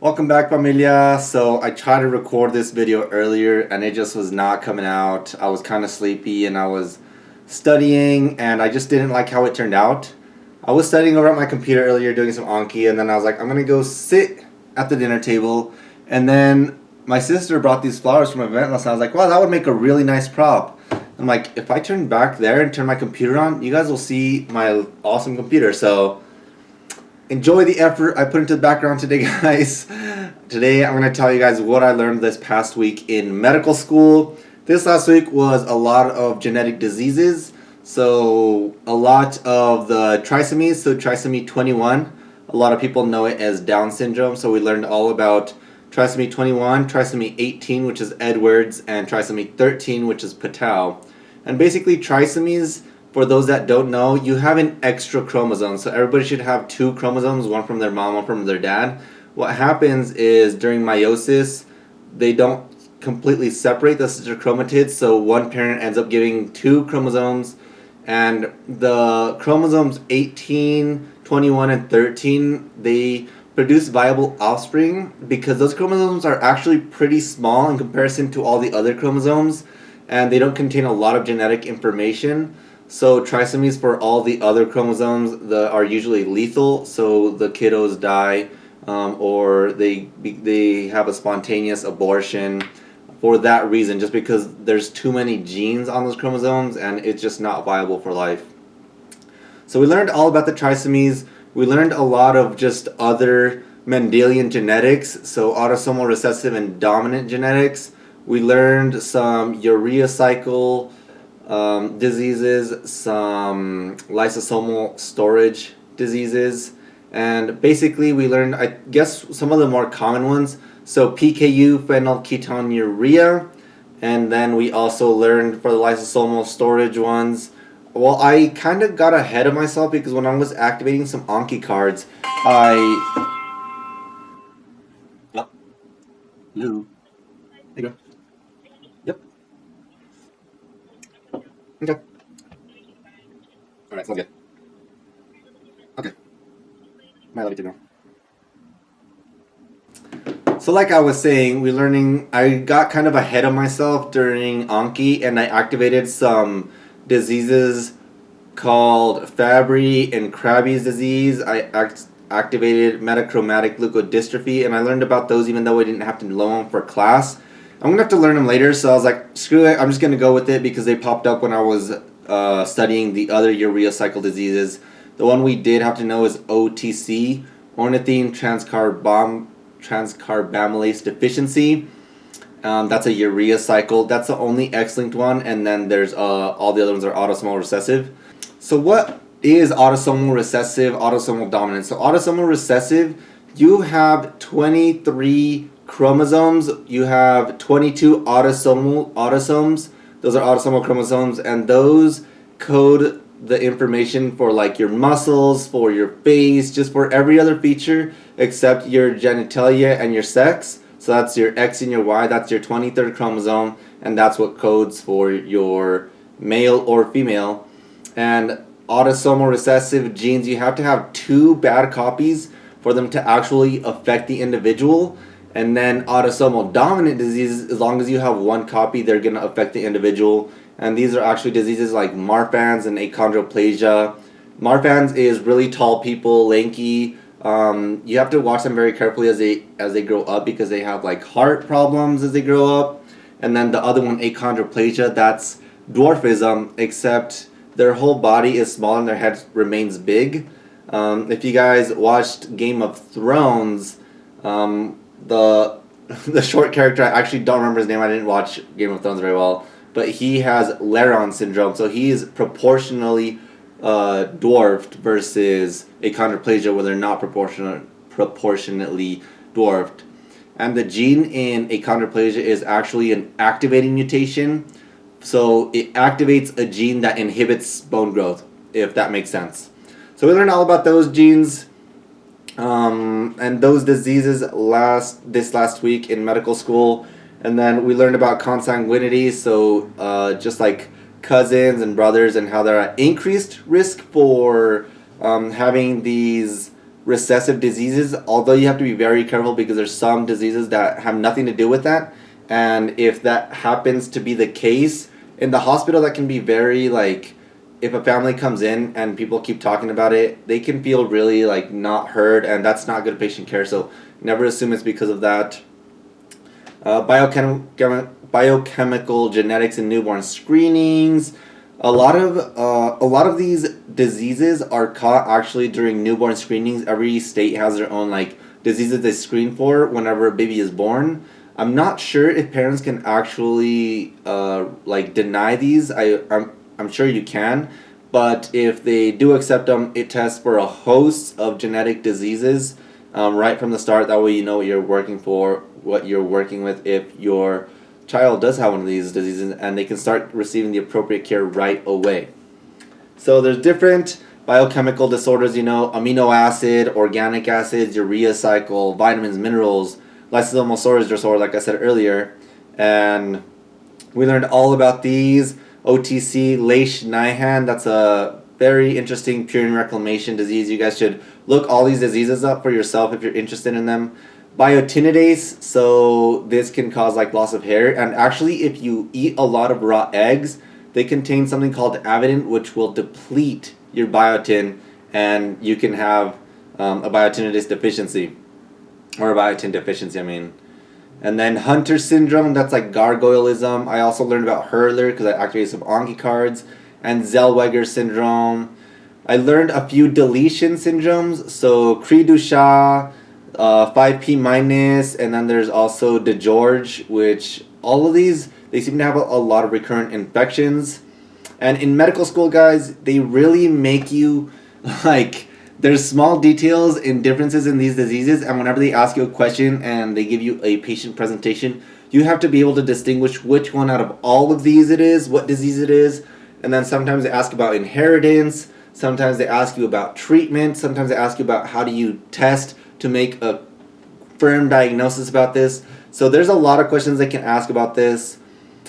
Welcome back familia. So I tried to record this video earlier and it just was not coming out. I was kind of sleepy and I was studying and I just didn't like how it turned out. I was studying over at my computer earlier doing some Anki and then I was like I'm gonna go sit at the dinner table and then my sister brought these flowers from an event last night. I was like wow that would make a really nice prop. I'm like if I turn back there and turn my computer on you guys will see my awesome computer so enjoy the effort I put into the background today, guys. today I'm going to tell you guys what I learned this past week in medical school. This last week was a lot of genetic diseases. So a lot of the trisomies, so trisomy 21, a lot of people know it as Down syndrome. So we learned all about trisomy 21, trisomy 18, which is Edwards, and trisomy 13, which is Patau. And basically trisomies for those that don't know, you have an extra chromosome. So everybody should have two chromosomes, one from their mom, one from their dad. What happens is during meiosis, they don't completely separate the sister chromatids, so one parent ends up giving two chromosomes, and the chromosomes 18, 21, and 13, they produce viable offspring because those chromosomes are actually pretty small in comparison to all the other chromosomes, and they don't contain a lot of genetic information. So trisomies for all the other chromosomes the, are usually lethal, so the kiddos die um, or they, they have a spontaneous abortion for that reason, just because there's too many genes on those chromosomes and it's just not viable for life. So we learned all about the trisomies. We learned a lot of just other Mendelian genetics, so autosomal recessive and dominant genetics. We learned some urea cycle um, diseases, some lysosomal storage diseases, and basically we learned, I guess, some of the more common ones. So PKU, phenylketonuria, and then we also learned for the lysosomal storage ones. Well, I kind of got ahead of myself because when I was activating some Anki cards, I... Hello. There you go. Okay. Alright, sounds good. Okay. Might to know. So like I was saying, we're learning, I got kind of ahead of myself during Anki and I activated some diseases called Fabry and Krabbe's disease. I act activated metachromatic leukodystrophy and I learned about those even though I didn't have to know them for class. I'm gonna have to learn them later, so I was like, screw it, I'm just gonna go with it because they popped up when I was uh, studying the other urea cycle diseases. The one we did have to know is OTC, ornithine transcarbam transcarbamylase deficiency. Um, that's a urea cycle. That's the only X-linked one, and then there's uh, all the other ones are autosomal recessive. So what is autosomal recessive, autosomal dominant? So autosomal recessive, you have 23 chromosomes, you have 22 autosomal autosomes. Those are autosomal chromosomes, and those code the information for like your muscles, for your face, just for every other feature except your genitalia and your sex. So that's your X and your Y, that's your 23rd chromosome, and that's what codes for your male or female. And autosomal recessive genes, you have to have two bad copies for them to actually affect the individual. And then autosomal dominant diseases, as long as you have one copy, they're going to affect the individual. And these are actually diseases like Marfan's and achondroplasia. Marfan's is really tall people, lanky. Um, you have to watch them very carefully as they as they grow up because they have like heart problems as they grow up. And then the other one, achondroplasia, that's dwarfism, except their whole body is small and their head remains big. Um, if you guys watched Game of Thrones, um, the the short character, I actually don't remember his name, I didn't watch Game of Thrones very well, but he has Laron syndrome, so he is proportionally uh, dwarfed versus achondroplasia where they're not proportional, proportionately dwarfed. And the gene in achondroplasia is actually an activating mutation, so it activates a gene that inhibits bone growth, if that makes sense. So we learned all about those genes um, and those diseases last this last week in medical school. And then we learned about consanguinity, so uh, just like cousins and brothers and how they're at increased risk for um, having these recessive diseases, although you have to be very careful because there's some diseases that have nothing to do with that. And if that happens to be the case, in the hospital that can be very like if a family comes in and people keep talking about it, they can feel really like not heard and that's not good patient care. So never assume it's because of that. Uh, biochem- biochemical genetics in newborn screenings. A lot of uh, a lot of these diseases are caught actually during newborn screenings. Every state has their own like diseases they screen for whenever a baby is born. I'm not sure if parents can actually uh, like deny these. I I'm I'm sure you can, but if they do accept them, it tests for a host of genetic diseases um, right from the start. That way you know what you're working for, what you're working with. If your child does have one of these diseases and they can start receiving the appropriate care right away. So there's different biochemical disorders, you know, amino acid, organic acids, urea cycle, vitamins, minerals, lysosomal storage disorder, like I said earlier. And we learned all about these. OTC, Lesch-Nyhan, that's a very interesting purine reclamation disease. You guys should look all these diseases up for yourself if you're interested in them. Biotinidase so this can cause like loss of hair. And actually if you eat a lot of raw eggs they contain something called avidin which will deplete your biotin and you can have um, a biotinidase deficiency. Or a biotin deficiency I mean and then Hunter syndrome that's like gargoylism I also learned about Hurler because I activated some Anki cards. And Zellweger syndrome. I learned a few deletion syndromes. So Cri du uh, 5p minus, and then there's also DiGeorge, which all of these, they seem to have a, a lot of recurrent infections. And in medical school, guys, they really make you, like, there's small details and differences in these diseases, and whenever they ask you a question and they give you a patient presentation, you have to be able to distinguish which one out of all of these it is, what disease it is, and then sometimes they ask about inheritance, sometimes they ask you about treatment, sometimes they ask you about how do you test to make a firm diagnosis about this. So there's a lot of questions they can ask about this.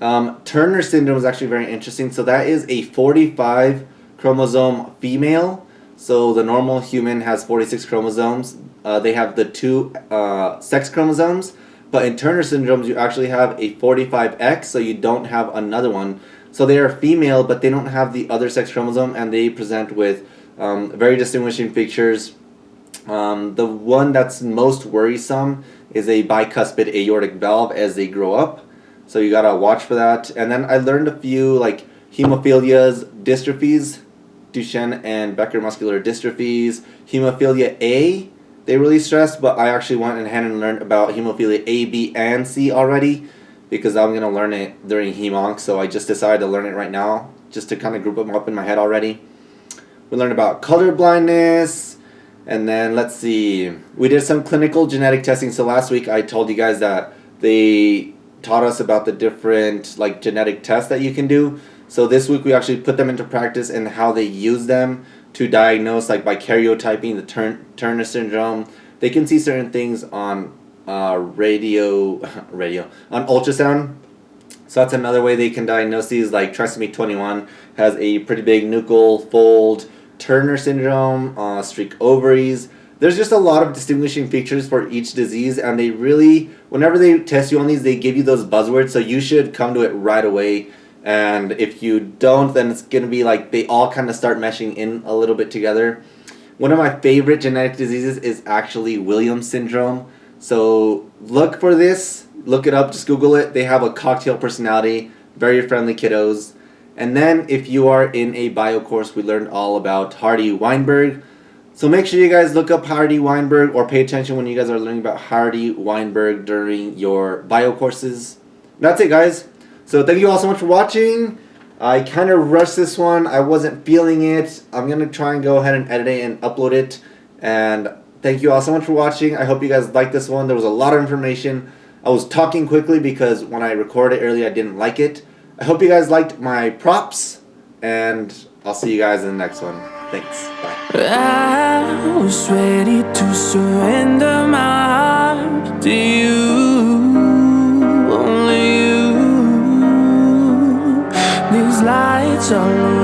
Um, Turner syndrome is actually very interesting. So that is a 45 chromosome female. So the normal human has 46 chromosomes. Uh, they have the two uh, sex chromosomes. But in Turner syndromes, you actually have a 45X, so you don't have another one. So they are female, but they don't have the other sex chromosome, and they present with um, very distinguishing features um, the one that's most worrisome is a bicuspid aortic valve as they grow up. So you gotta watch for that. And then I learned a few like hemophilias, dystrophies, Duchenne and Becker muscular dystrophies, hemophilia A. They really stressed, but I actually went ahead and learned about hemophilia A, B, and C already because I'm gonna learn it during hemonc. So I just decided to learn it right now, just to kind of group them up in my head already. We learned about color blindness, and then let's see, we did some clinical genetic testing. So last week I told you guys that they taught us about the different like genetic tests that you can do. So this week we actually put them into practice and how they use them to diagnose like by karyotyping the Turn Turner syndrome. They can see certain things on uh, radio, radio on ultrasound. So that's another way they can diagnose these. Like trisomy 21 has a pretty big nuchal fold Turner syndrome, uh, streak ovaries. There's just a lot of distinguishing features for each disease, and they really, whenever they test you on these, they give you those buzzwords, so you should come to it right away. And if you don't, then it's going to be like they all kind of start meshing in a little bit together. One of my favorite genetic diseases is actually Williams syndrome. So look for this, look it up, just Google it. They have a cocktail personality, very friendly kiddos. And then if you are in a bio course, we learned all about Hardy Weinberg. So make sure you guys look up Hardy Weinberg or pay attention when you guys are learning about Hardy Weinberg during your bio courses. That's it guys. So thank you all so much for watching. I kind of rushed this one. I wasn't feeling it. I'm going to try and go ahead and edit it and upload it. And thank you all so much for watching. I hope you guys liked this one. There was a lot of information. I was talking quickly because when I recorded earlier I didn't like it. I hope you guys liked my props, and I'll see you guys in the next one. Thanks. Bye. I was ready to surrender my heart to you, so long.